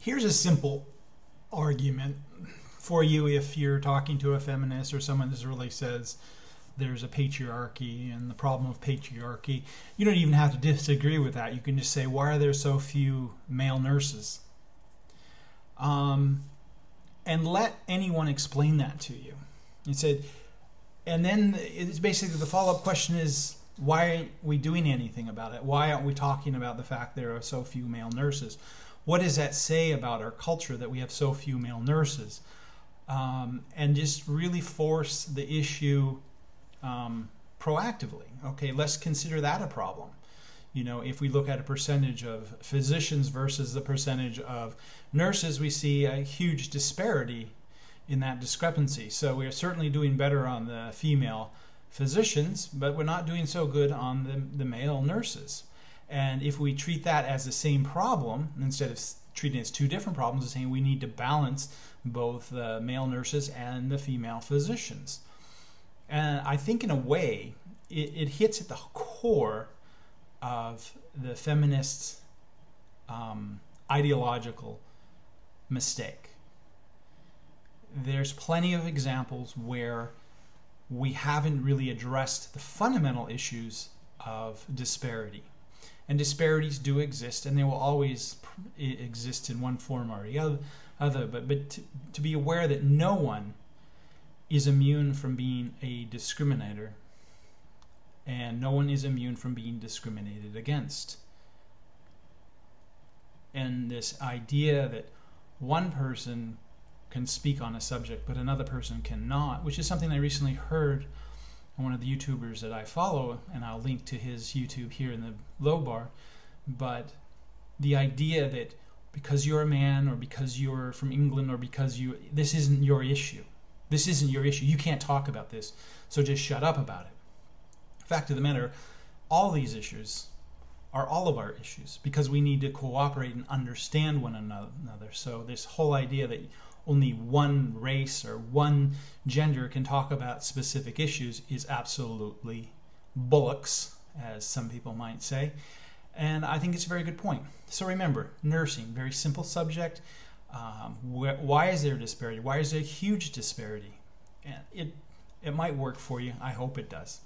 Here's a simple argument for you if you're talking to a feminist or someone that really says there's a patriarchy and the problem of patriarchy. You don't even have to disagree with that. You can just say, why are there so few male nurses? Um, and let anyone explain that to you. He said, and then it's basically the follow up question is, why aren't we doing anything about it? Why aren't we talking about the fact there are so few male nurses? What does that say about our culture that we have so few male nurses? Um, and just really force the issue um, proactively. Okay, let's consider that a problem. You know, if we look at a percentage of physicians versus the percentage of nurses, we see a huge disparity in that discrepancy. So we are certainly doing better on the female physicians, but we're not doing so good on the, the male nurses. And if we treat that as the same problem, instead of treating it as two different problems, saying we need to balance both the male nurses and the female physicians. And I think, in a way, it, it hits at the core of the feminist um, ideological mistake. There's plenty of examples where we haven't really addressed the fundamental issues of disparity. And disparities do exist, and they will always exist in one form or the other. But, but to, to be aware that no one is immune from being a discriminator, and no one is immune from being discriminated against. And this idea that one person can speak on a subject but another person cannot, which is something I recently heard one of the YouTubers that I follow, and I'll link to his YouTube here in the low bar. But the idea that because you're a man or because you're from England or because you this isn't your issue this isn't your issue. You can't talk about this. So just shut up about it. Fact of the matter, all these issues are all of our issues because we need to cooperate and understand one another. So this whole idea that only one race or one gender can talk about specific issues is absolutely bullocks, as some people might say. And I think it's a very good point. So remember, nursing, very simple subject. Um, wh- why is there a disparity? Why is there a huge disparity? And it it might work for you. I hope it does.